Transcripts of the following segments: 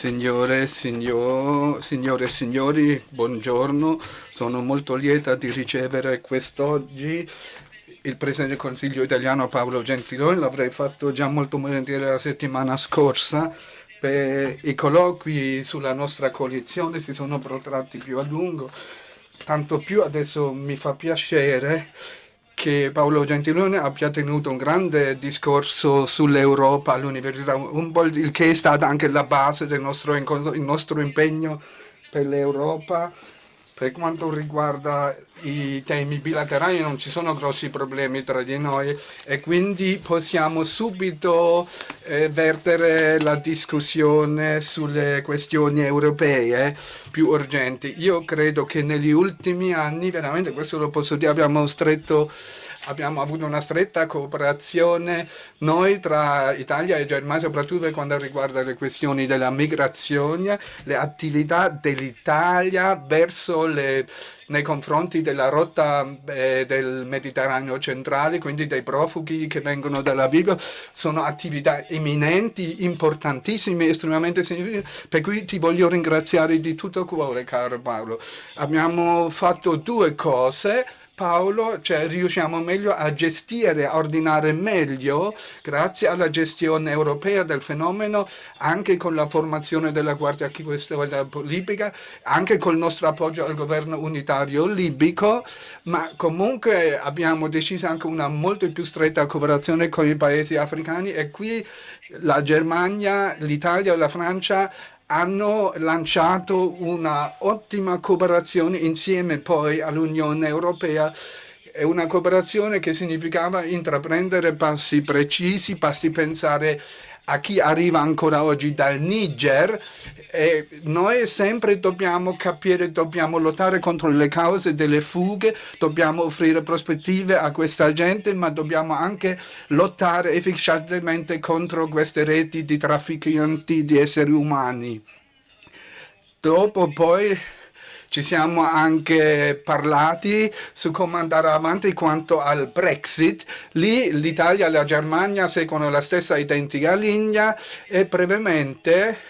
Signore, signor, signore e signori, buongiorno. Sono molto lieta di ricevere quest'oggi il Presidente del Consiglio italiano Paolo Gentiloni. L'avrei fatto già molto volentieri la settimana scorsa. Per I colloqui sulla nostra coalizione si sono protratti più a lungo. Tanto più adesso mi fa piacere che Paolo Gentiloni abbia tenuto un grande discorso sull'Europa all'università, un po' il che è stata anche la base del nostro, nostro impegno per l'Europa per quanto riguarda i temi bilaterali non ci sono grossi problemi tra di noi e quindi possiamo subito eh, vertere la discussione sulle questioni europee più urgenti. Io credo che negli ultimi anni, veramente questo lo posso dire, abbiamo stretto abbiamo avuto una stretta cooperazione noi tra Italia e Germania, soprattutto per quanto riguarda le questioni della migrazione, le attività dell'Italia verso le nei confronti della rotta eh, del Mediterraneo centrale, quindi dei profughi che vengono dalla Libia, sono attività imminenti, importantissime, estremamente significative, per cui ti voglio ringraziare di tutto cuore, caro Paolo. Abbiamo fatto due cose, Paolo, cioè riusciamo meglio a gestire, a ordinare meglio, grazie alla gestione europea del fenomeno, anche con la formazione della Guardia Costiera libica, anche col nostro appoggio al governo unitario libico, ma comunque abbiamo deciso anche una molto più stretta cooperazione con i paesi africani e qui la Germania, l'Italia e la Francia hanno lanciato una ottima cooperazione insieme poi all'Unione Europea. È una cooperazione che significava intraprendere passi precisi, passi pensare a chi arriva ancora oggi dal Niger e noi sempre dobbiamo capire, dobbiamo lottare contro le cause delle fughe, dobbiamo offrire prospettive a questa gente, ma dobbiamo anche lottare efficacemente contro queste reti di trafficanti di esseri umani. Dopo poi ci siamo anche parlati su come andare avanti quanto al Brexit. Lì l'Italia e la Germania seguono la stessa identica linea e brevemente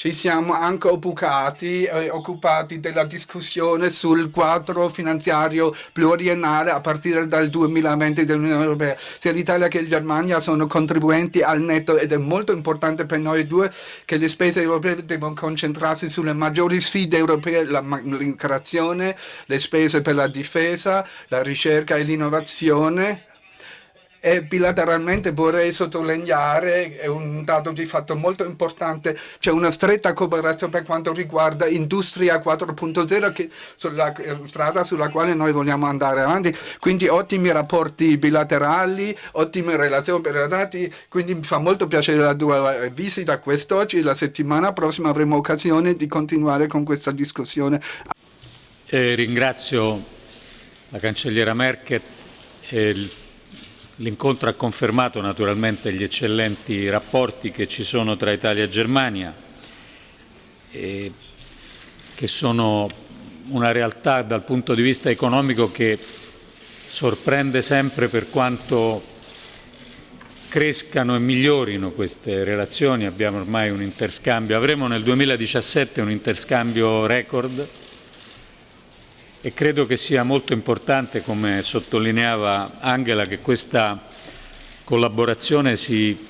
ci siamo anche occupati, eh, occupati, della discussione sul quadro finanziario pluriennale a partire dal 2020 dell'Unione Europea. Sia l'Italia che la Germania sono contribuenti al netto ed è molto importante per noi due che le spese europee devono concentrarsi sulle maggiori sfide europee, l'immigrazione, le spese per la difesa, la ricerca e l'innovazione e bilateralmente vorrei sottolineare, è un dato di fatto molto importante, c'è una stretta cooperazione per quanto riguarda Industria 4.0 che sulla strada sulla quale noi vogliamo andare avanti, quindi ottimi rapporti bilaterali, ottime relazioni bilaterali, quindi mi fa molto piacere la tua visita quest'oggi, la settimana prossima avremo occasione di continuare con questa discussione. Eh, ringrazio la cancelliera Merkel e il L'incontro ha confermato naturalmente gli eccellenti rapporti che ci sono tra Italia e Germania, e che sono una realtà dal punto di vista economico che sorprende sempre per quanto crescano e migliorino queste relazioni. Abbiamo ormai un interscambio, avremo nel 2017 un interscambio record e credo che sia molto importante, come sottolineava Angela, che questa collaborazione si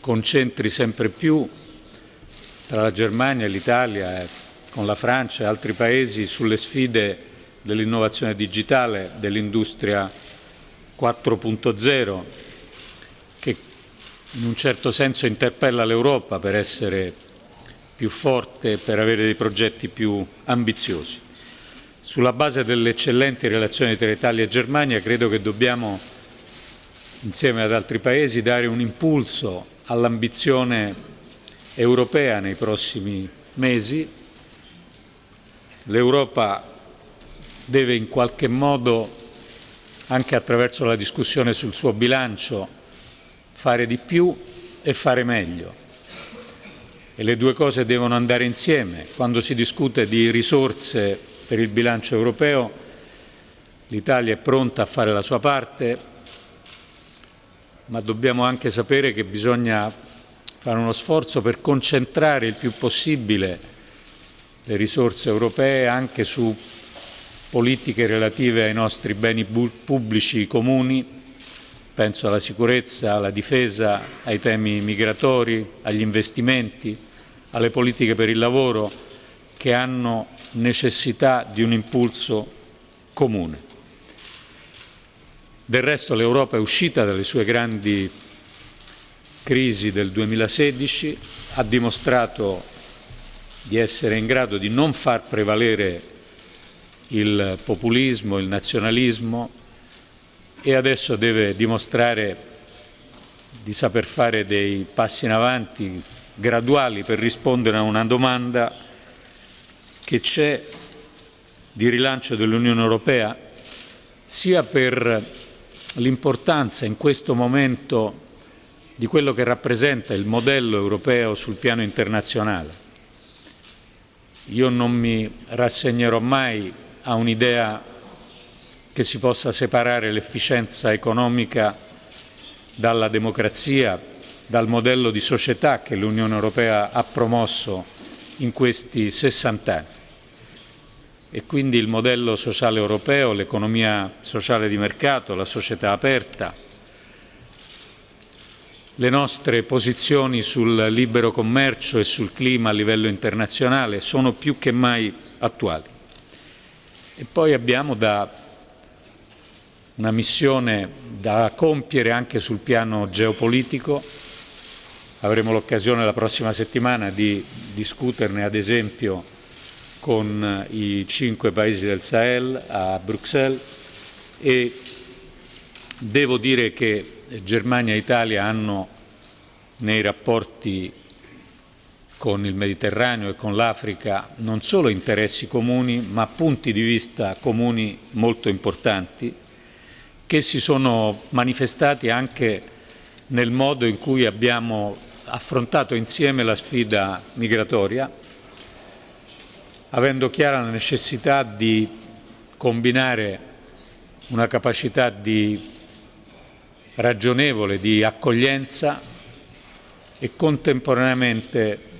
concentri sempre più tra la Germania l'Italia, con la Francia e altri paesi sulle sfide dell'innovazione digitale, dell'industria 4.0, che in un certo senso interpella l'Europa per essere più forte per avere dei progetti più ambiziosi. Sulla base delle eccellenti relazioni tra Italia e Germania credo che dobbiamo, insieme ad altri Paesi, dare un impulso all'ambizione europea nei prossimi mesi. L'Europa deve in qualche modo, anche attraverso la discussione sul suo bilancio, fare di più e fare meglio. E le due cose devono andare insieme. Quando si discute di risorse per il bilancio europeo. L'Italia è pronta a fare la sua parte, ma dobbiamo anche sapere che bisogna fare uno sforzo per concentrare il più possibile le risorse europee anche su politiche relative ai nostri beni pubblici comuni, penso alla sicurezza, alla difesa, ai temi migratori, agli investimenti, alle politiche per il lavoro che hanno necessità di un impulso comune. Del resto l'Europa è uscita dalle sue grandi crisi del 2016, ha dimostrato di essere in grado di non far prevalere il populismo, il nazionalismo e adesso deve dimostrare di saper fare dei passi in avanti graduali per rispondere a una domanda che c'è di rilancio dell'Unione Europea sia per l'importanza in questo momento di quello che rappresenta il modello europeo sul piano internazionale. Io non mi rassegnerò mai a un'idea che si possa separare l'efficienza economica dalla democrazia, dal modello di società che l'Unione Europea ha promosso in questi 60 anni. E quindi il modello sociale europeo, l'economia sociale di mercato, la società aperta, le nostre posizioni sul libero commercio e sul clima a livello internazionale sono più che mai attuali. E poi abbiamo da una missione da compiere anche sul piano geopolitico. Avremo l'occasione la prossima settimana di discuterne ad esempio con i cinque paesi del Sahel a Bruxelles e devo dire che Germania e Italia hanno nei rapporti con il Mediterraneo e con l'Africa non solo interessi comuni, ma punti di vista comuni molto importanti, che si sono manifestati anche nel modo in cui abbiamo affrontato insieme la sfida migratoria, avendo chiara la necessità di combinare una capacità di ragionevole di accoglienza e contemporaneamente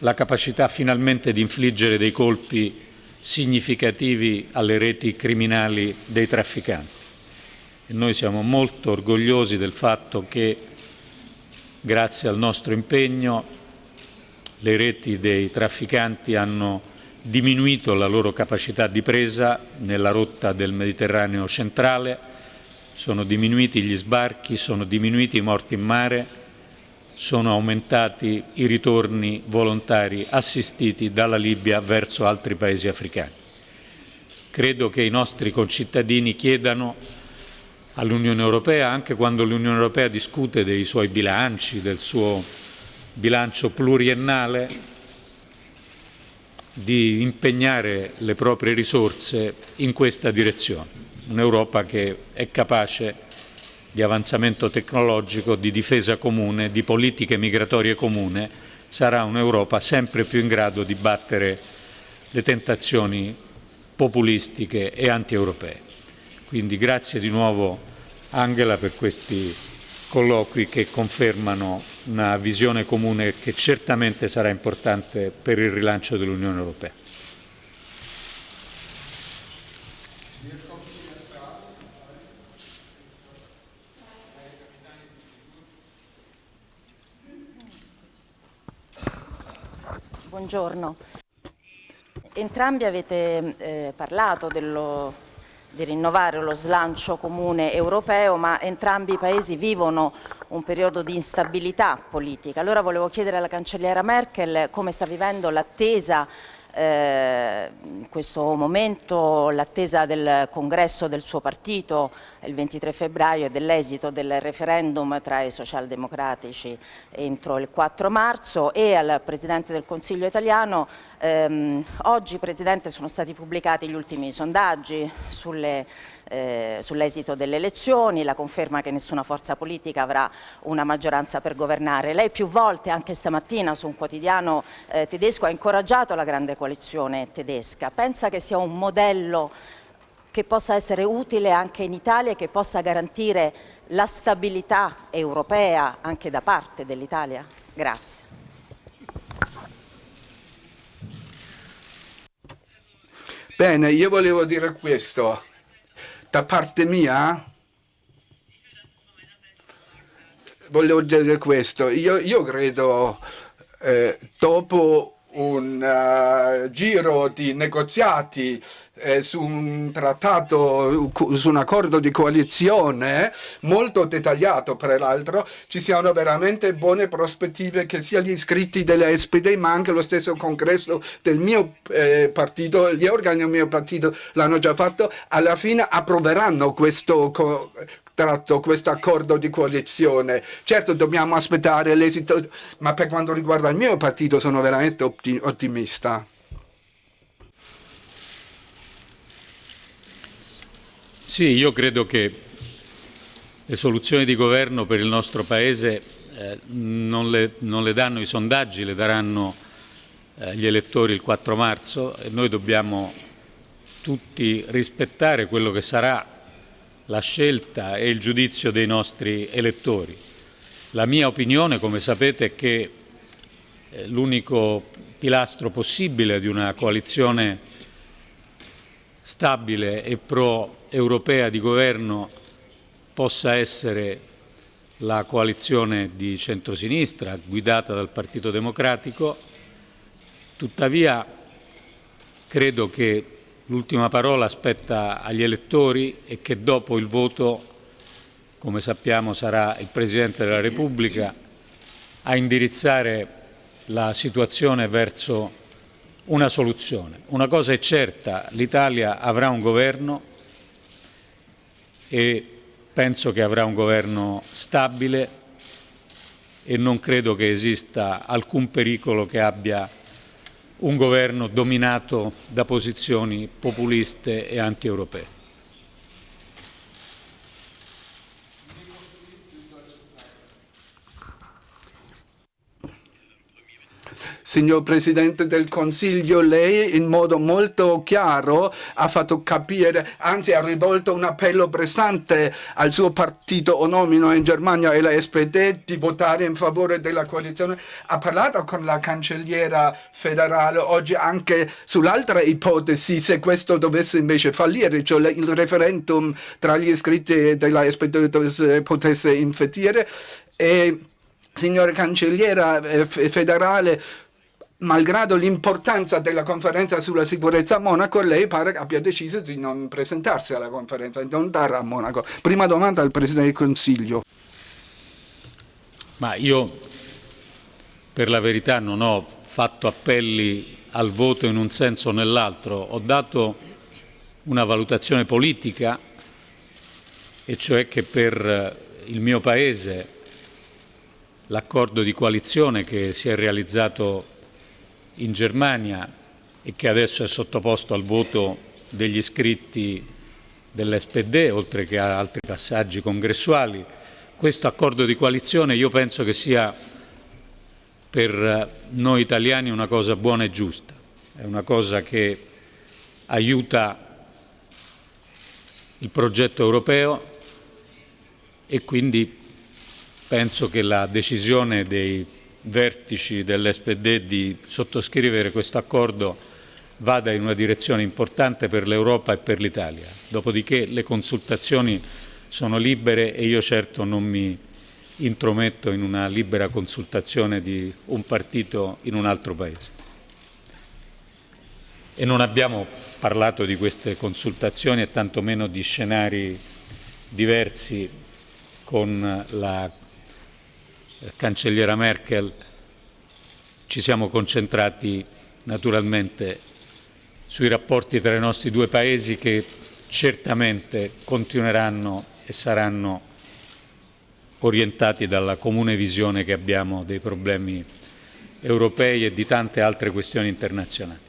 la capacità finalmente di infliggere dei colpi significativi alle reti criminali dei trafficanti. E noi siamo molto orgogliosi del fatto che, grazie al nostro impegno, le reti dei trafficanti hanno diminuito la loro capacità di presa nella rotta del Mediterraneo centrale, sono diminuiti gli sbarchi, sono diminuiti i morti in mare, sono aumentati i ritorni volontari assistiti dalla Libia verso altri paesi africani. Credo che i nostri concittadini chiedano all'Unione Europea, anche quando l'Unione Europea discute dei suoi bilanci, del suo bilancio pluriennale, di impegnare le proprie risorse in questa direzione. Un'Europa che è capace di avanzamento tecnologico, di difesa comune, di politiche migratorie comune, sarà un'Europa sempre più in grado di battere le tentazioni populistiche e anti-europee. Quindi grazie di nuovo Angela per questi colloqui che confermano una visione comune che certamente sarà importante per il rilancio dell'Unione Europea. buongiorno. Entrambi avete eh, parlato dello, di rinnovare lo slancio comune europeo, ma entrambi i paesi vivono un periodo di instabilità politica. Allora volevo chiedere alla cancelliera Merkel come sta vivendo l'attesa eh, in questo momento l'attesa del congresso del suo partito il 23 febbraio e dell'esito del referendum tra i socialdemocratici entro il 4 marzo e al Presidente del Consiglio italiano ehm, oggi Presidente sono stati pubblicati gli ultimi sondaggi sulle eh, sull'esito delle elezioni, la conferma che nessuna forza politica avrà una maggioranza per governare. Lei più volte, anche stamattina su un quotidiano eh, tedesco, ha incoraggiato la grande coalizione tedesca. Pensa che sia un modello che possa essere utile anche in Italia e che possa garantire la stabilità europea anche da parte dell'Italia? Grazie. Bene, io volevo dire questo. Da parte mia volevo dire questo. Io, io credo eh, dopo un uh, giro di negoziati eh, su un trattato, su un accordo di coalizione molto dettagliato peraltro, ci siano veramente buone prospettive che sia gli iscritti della SPD ma anche lo stesso congresso del mio eh, partito, gli organi del mio partito l'hanno già fatto, alla fine approveranno questo tratto questo accordo di coalizione. Certo dobbiamo aspettare l'esito, ma per quanto riguarda il mio partito sono veramente ottimista. Sì, io credo che le soluzioni di governo per il nostro Paese eh, non, le, non, le, danno i sondaggi, le daranno eh, gli elettori il 4 marzo e noi dobbiamo tutti rispettare quello che sarà la scelta e il giudizio dei nostri elettori. La mia opinione, come sapete, è che eh, l'unico pilastro possibile di una coalizione stabile e pro-europea di governo possa essere la coalizione di centrosinistra guidata dal Partito Democratico. Tuttavia credo che l'ultima parola spetta agli elettori e che dopo il voto, come sappiamo, sarà il Presidente della Repubblica a indirizzare la situazione verso una soluzione. Una cosa è certa, l'Italia avrà un governo e penso che avrà un governo stabile e non credo che esista alcun pericolo che abbia un governo dominato da posizioni populiste e anti-europee. Signor Presidente del Consiglio, lei in modo molto chiaro ha fatto capire, anzi ha rivolto un appello pressante al suo partito onomino in Germania e la SPD di votare in favore della coalizione. Ha parlato con la cancelliera federale oggi anche sull'altra ipotesi se questo dovesse invece fallire, cioè il referendum tra gli iscritti della SPD potesse infettire. E signora cancelliera eh, federale, malgrado l'importanza della conferenza sulla sicurezza a Monaco, lei pare che abbia deciso di non presentarsi alla conferenza, di non andare a Monaco. Prima domanda al Presidente del Consiglio. Ma io, per la verità, non ho fatto appelli al voto in un senso o nell'altro, ho dato una valutazione politica, e cioè che per il mio Paese l'accordo di coalizione che si è realizzato in Germania e che adesso è sottoposto al voto degli iscritti dell'SPD, oltre che a altri passaggi congressuali. Questo accordo di coalizione io penso che sia per noi italiani una cosa buona e giusta, è una cosa che aiuta il progetto europeo e quindi penso che la decisione dei vertici dell'SPD di sottoscrivere questo accordo vada in una direzione importante per l'Europa e per l'Italia. Dopodiché le consultazioni sono libere e io certo non mi intrometto in una libera consultazione di un partito in un altro Paese. E non abbiamo parlato di queste consultazioni e tantomeno di scenari diversi con la cancelliera Merkel ci siamo concentrati naturalmente sui rapporti tra i nostri due paesi che certamente continueranno e saranno orientati dalla comune visione che abbiamo dei problemi europei e di tante altre questioni internazionali.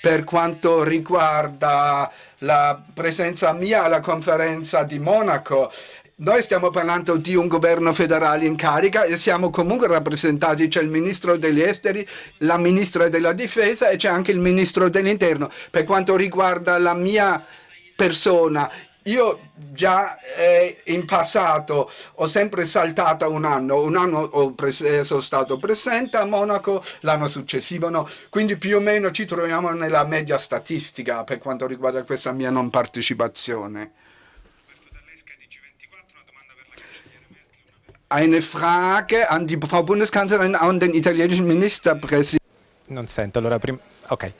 Per quanto riguarda la presenza mia alla conferenza di Monaco. Noi stiamo parlando di un governo federale in carica e siamo comunque rappresentati, c'è il ministro degli esteri, la ministra della difesa e c'è anche il ministro dell'interno. Per quanto riguarda la mia persona, io già eh, in passato ho sempre saltato un anno, un anno ho sono stato presente a Monaco, l'anno successivo no, quindi più o meno ci troviamo nella media statistica per quanto riguarda questa mia non partecipazione. Eine Frage an die Frau Bundeskanzlerin und den italienischen Ministerpräsidenten. Non sento, allora prima... Ok.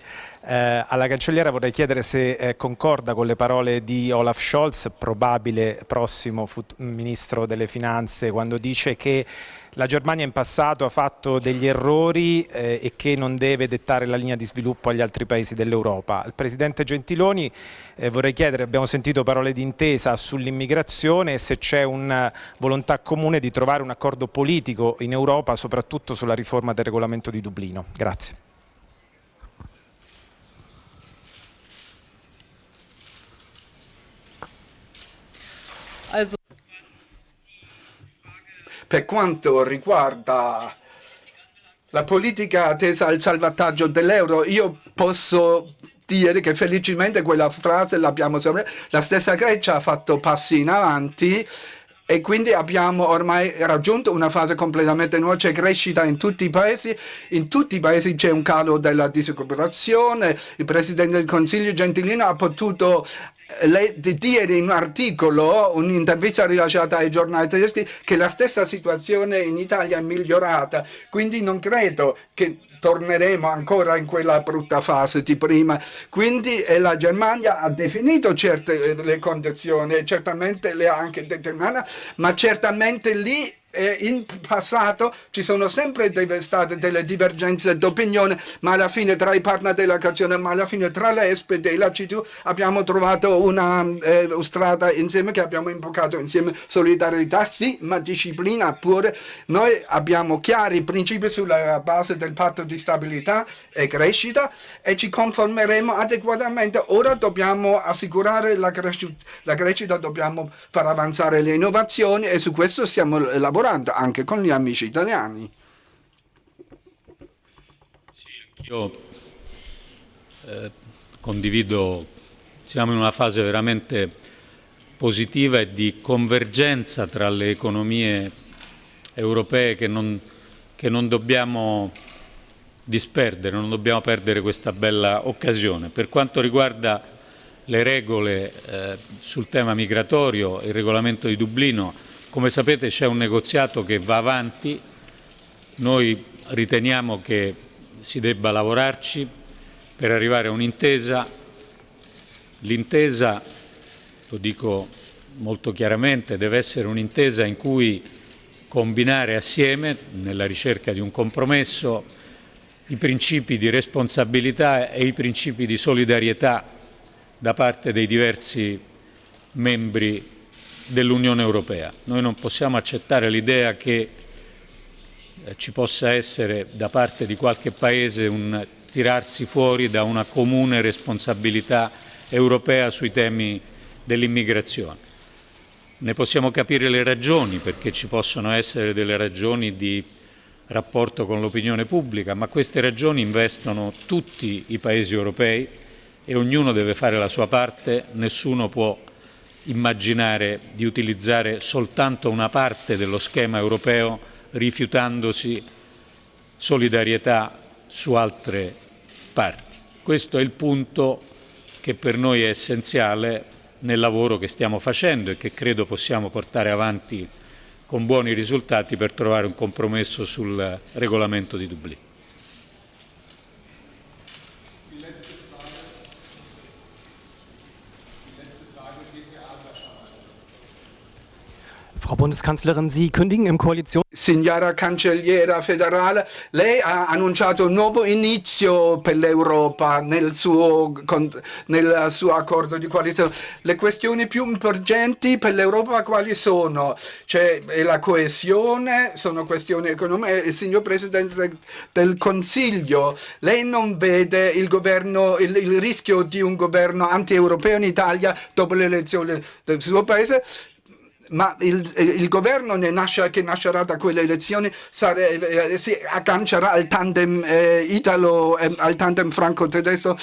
Eh, alla cancelliera vorrei chiedere se eh, concorda con le parole di Olaf Scholz, probabile prossimo ministro delle finanze, quando dice che la Germania in passato ha fatto degli errori eh, e che non deve dettare la linea di sviluppo agli altri paesi dell'Europa. Al Presidente Gentiloni eh, vorrei chiedere, abbiamo sentito parole di intesa sull'immigrazione se c'è una volontà comune di trovare un accordo politico in Europa, soprattutto sulla riforma del regolamento di Dublino. Grazie. Per quanto riguarda la politica tesa al salvataggio dell'euro, io posso dire che felicemente quella frase l'abbiamo sempre, la stessa Grecia ha fatto passi in avanti e quindi abbiamo ormai raggiunto una fase completamente nuova, c'è crescita in tutti i paesi, in tutti i paesi c'è un calo della disoccupazione, il Presidente del Consiglio Gentilino ha potuto lei dire in un articolo, un'intervista rilasciata ai giornali tedeschi, che la stessa situazione in Italia è migliorata, quindi non credo che torneremo ancora in quella brutta fase di prima. Quindi eh, la Germania ha definito certe eh, le condizioni, certamente le ha anche determinate, ma certamente lì eh, in passato ci sono sempre state delle divergenze d'opinione, ma alla fine tra i partner della canzone, ma alla fine tra le SPD e la CDU abbiamo trovato una eh, strada insieme che abbiamo invocato insieme solidarietà, sì, ma disciplina pure. Noi abbiamo chiari principi sulla base del patto di stabilità e crescita e ci conformeremo adeguatamente. Ora dobbiamo assicurare la, crescita, la crescita dobbiamo far avanzare le innovazioni e su questo stiamo lavorando lavorando anche con gli amici italiani. Sì, io eh, condivido, siamo in una fase veramente positiva e di convergenza tra le economie europee che non, che non dobbiamo disperdere, non dobbiamo perdere questa bella occasione. Per quanto riguarda le regole eh, sul tema migratorio, il regolamento di Dublino, come sapete c'è un negoziato che va avanti, noi riteniamo che si debba lavorarci per arrivare a un'intesa. L'intesa, lo dico molto chiaramente, deve essere un'intesa in cui combinare assieme, nella ricerca di un compromesso, i principi di responsabilità e i principi di solidarietà da parte dei diversi membri dell'Unione Europea. Noi non possiamo accettare l'idea che eh, ci possa essere da parte di qualche Paese un tirarsi fuori da una comune responsabilità europea sui temi dell'immigrazione. Ne possiamo capire le ragioni, perché ci possono essere delle ragioni di rapporto con l'opinione pubblica, ma queste ragioni investono tutti i Paesi europei e ognuno deve fare la sua parte, nessuno può immaginare di utilizzare soltanto una parte dello schema europeo rifiutandosi solidarietà su altre parti. Questo è il punto che per noi è essenziale nel lavoro che stiamo facendo e che credo possiamo portare avanti con buoni risultati per trovare un compromesso sul regolamento di Dublino. Frau Bundeskanzlerin, Sie kündigen im Koalition... Signora Cancelliera federale, lei ha annunciato un nuovo inizio per l'Europa nel nel suo accordo di coalizione. Le questioni più importanti per l'Europa quali sono? Cioè, la coesione, sono questioni economiche. Il signor Presidente del Consiglio, lei non vede il, governo, il, il rischio di un governo anti-europeo in Italia dopo le elezioni del suo paese? Ma il, il, governo nasce, che nascerà da quelle elezioni sare, eh, si aggancerà al tandem eh, italo, eh, al tandem franco-tedesco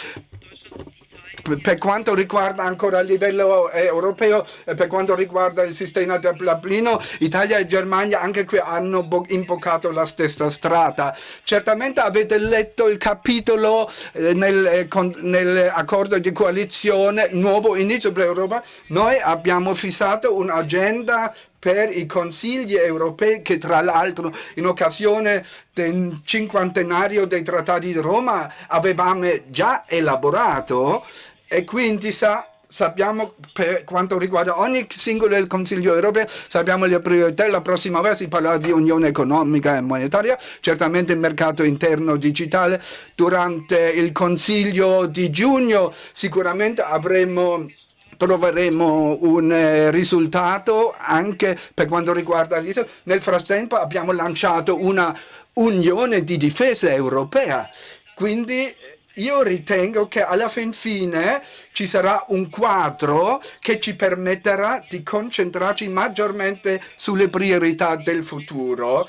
per quanto riguarda ancora a livello eh, europeo, eh, per quanto riguarda il sistema del Dublino, Italia e Germania anche qui hanno imboccato la stessa strada. Certamente avete letto il capitolo eh, nel, eh, nell'accordo di coalizione Nuovo Inizio per l'Europa. Noi abbiamo fissato un'agenda per i consigli europei che tra l'altro in occasione del cinquantenario dei trattati di Roma avevamo già elaborato e quindi sa sappiamo per quanto riguarda ogni singolo Consiglio europeo, sappiamo le priorità, la prossima volta si parlerà di unione economica e monetaria, certamente il mercato interno digitale, durante il Consiglio di giugno sicuramente avremo troveremo un eh, risultato anche per quanto riguarda l'Israele. Nel frattempo abbiamo lanciato una unione di difesa europea, quindi io ritengo che alla fin fine ci sarà un quadro che ci permetterà di concentrarci maggiormente sulle priorità del futuro.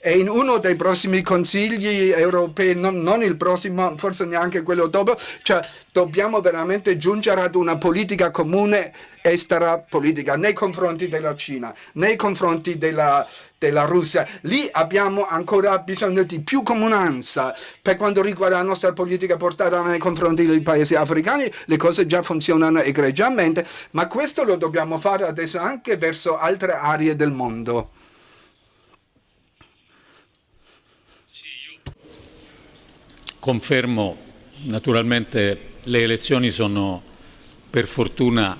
E in uno dei prossimi consigli europei, non, non il prossimo, forse neanche quello dopo, cioè dobbiamo veramente giungere ad una politica comune estera politica nei confronti della Cina, nei confronti della, della Russia. Lì abbiamo ancora bisogno di più comunanza per quanto riguarda la nostra politica portata nei confronti dei paesi africani. Le cose già funzionano egregiamente, ma questo lo dobbiamo fare adesso anche verso altre aree del mondo. Confermo, naturalmente le elezioni sono per fortuna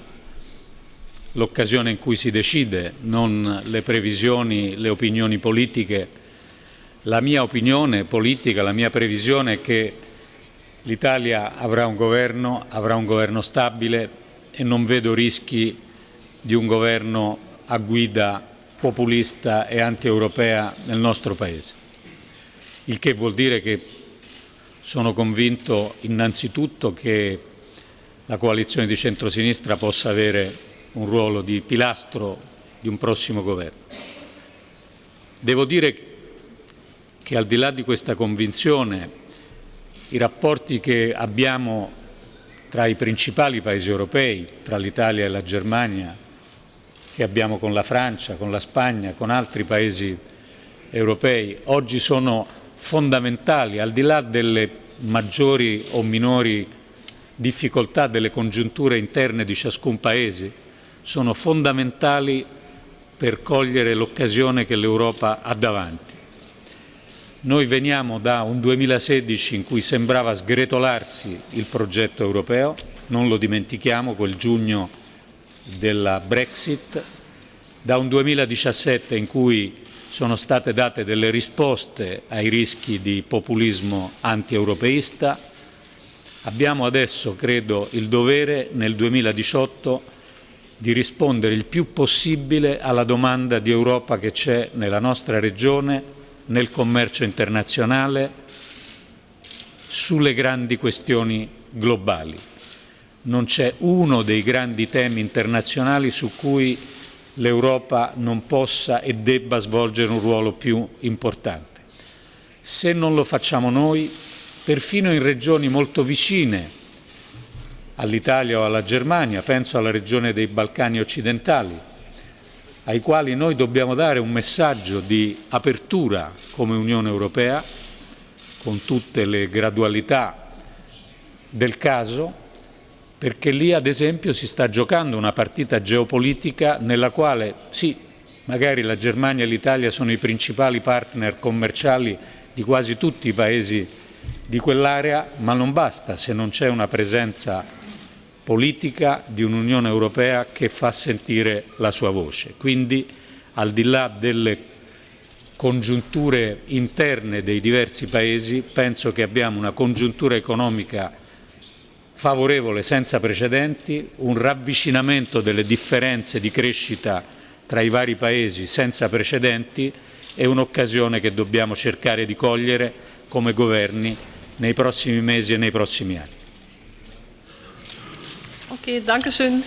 l'occasione in cui si decide, non le previsioni, le opinioni politiche. La mia opinione politica, la mia previsione è che l'Italia avrà un governo, avrà un governo stabile e non vedo rischi di un governo a guida populista e anti-europea nel nostro Paese. Il che vuol dire che sono convinto innanzitutto che la coalizione di centrosinistra possa avere un ruolo di pilastro di un prossimo governo. Devo dire che al di là di questa convinzione i rapporti che abbiamo tra i principali paesi europei, tra l'Italia e la Germania, che abbiamo con la Francia, con la Spagna, con altri paesi europei, oggi sono fondamentali, al di là delle maggiori o minori difficoltà delle congiunture interne di ciascun Paese, sono fondamentali per cogliere l'occasione che l'Europa ha davanti. Noi veniamo da un 2016 in cui sembrava sgretolarsi il progetto europeo, non lo dimentichiamo, quel giugno della Brexit, da un 2017 in cui sono state date delle risposte ai rischi di populismo anti-europeista. Abbiamo adesso, credo, il dovere nel 2018 di rispondere il più possibile alla domanda di Europa che c'è nella nostra regione, nel commercio internazionale, sulle grandi questioni globali. Non c'è uno dei grandi temi internazionali su cui l'Europa non possa e debba svolgere un ruolo più importante. Se non lo facciamo noi, perfino in regioni molto vicine all'Italia o alla Germania, penso alla regione dei Balcani occidentali, ai quali noi dobbiamo dare un messaggio di apertura come Unione Europea, con tutte le gradualità del caso, perché lì ad esempio si sta giocando una partita geopolitica nella quale sì, magari la Germania e l'Italia sono i principali partner commerciali di quasi tutti i paesi di quell'area, ma non basta se non c'è una presenza politica di un'Unione Europea che fa sentire la sua voce. Quindi al di là delle congiunture interne dei diversi paesi, penso che abbiamo una congiuntura economica favorevole senza precedenti, un ravvicinamento delle differenze di crescita tra i vari paesi senza precedenti e un'occasione che dobbiamo cercare di cogliere come governi nei prossimi mesi e nei prossimi anni. Okay, danke schön.